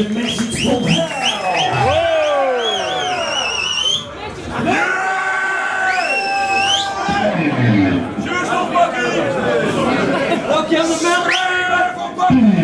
a message from hell. you on the mountain!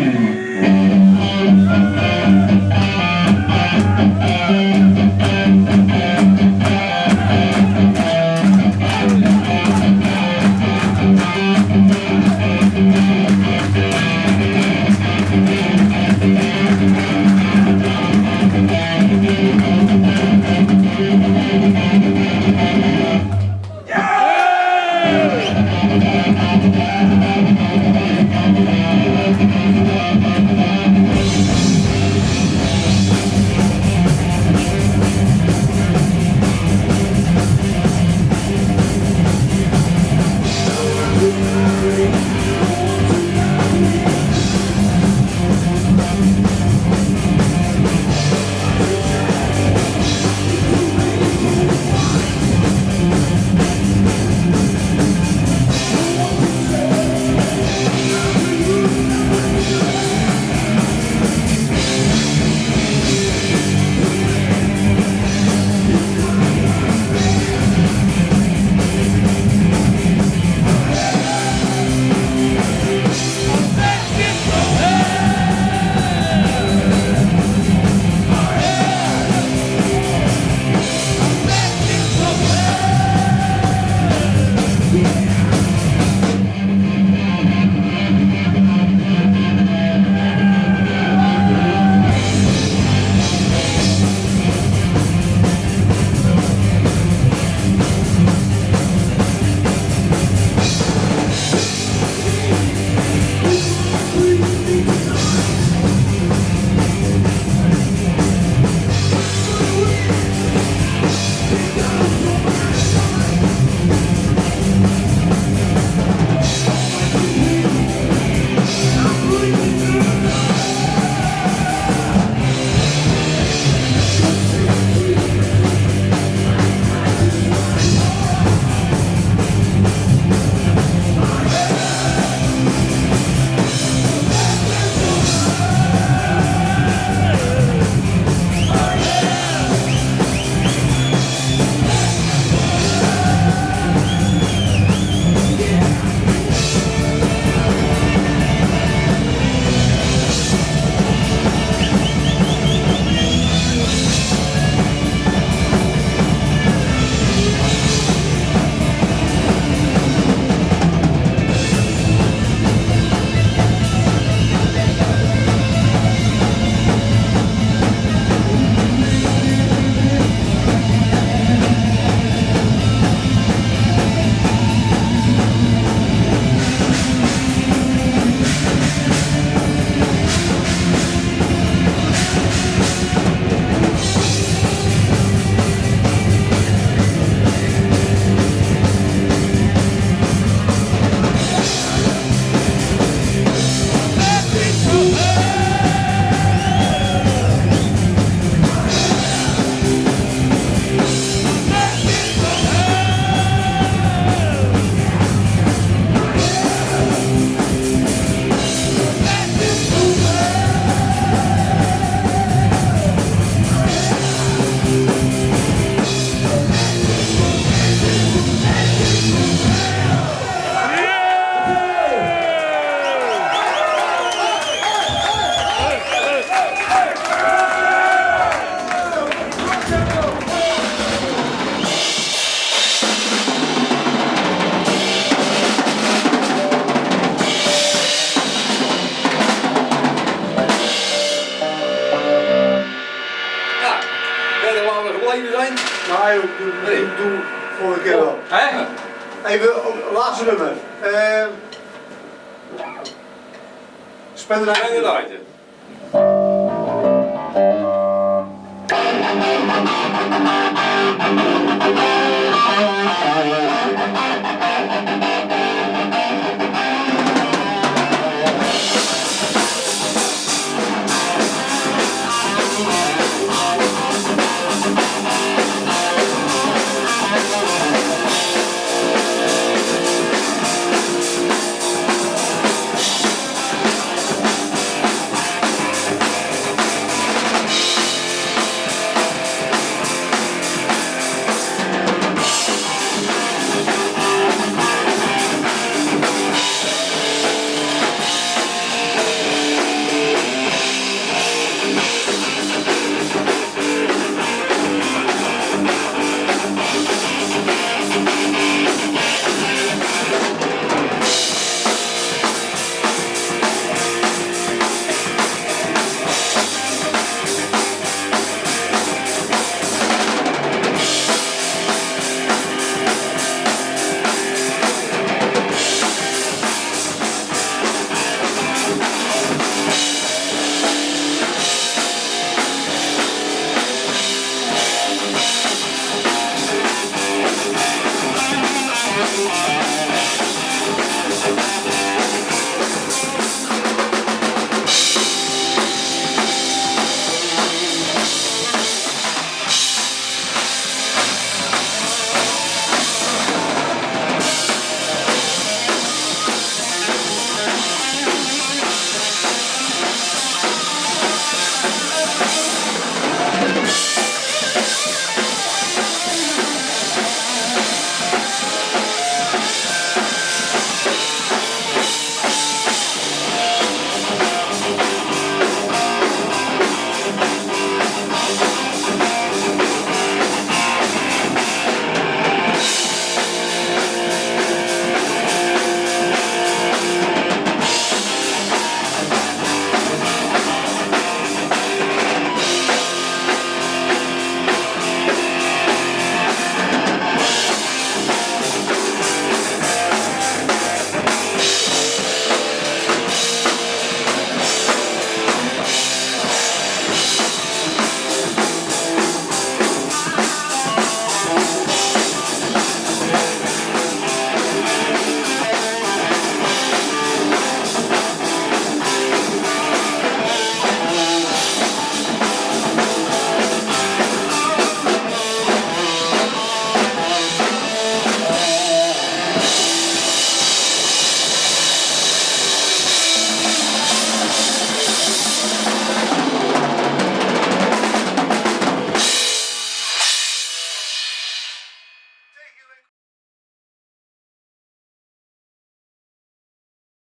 Nee, doe, doe, nee. doe volgende keer wel. Hè? Even, oh, laatste nummer. Uh, Spender Leiden. Spender